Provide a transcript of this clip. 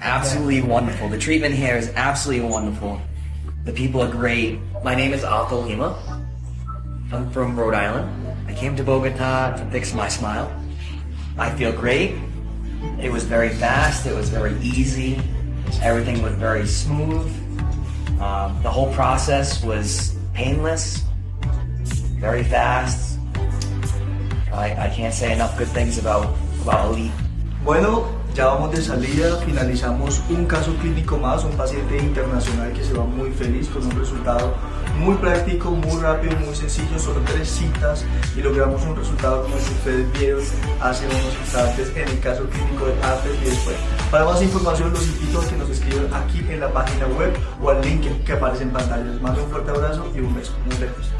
absolutely wonderful. The treatment here is absolutely wonderful. The people are great. My name is Arthur Lima. I'm from Rhode Island. I came to Bogota to fix my smile. I feel great. It was very fast. It was very easy. Everything was very smooth. Um, the whole process was painless, very fast. I, I can't say enough good things about, about Elite. Bueno, ya vamos de salida, finalizamos un caso clínico más, un paciente internacional que se va muy feliz con un resultado muy práctico, muy rápido, muy sencillo, solo tres citas y logramos un resultado como el ustedes vieron hace unos instantes en el caso clínico de antes y después. Para más información los invito a que nos escriban aquí en la página web o al link que aparece en pantalla. Les mando un fuerte abrazo y un beso. Nos vemos.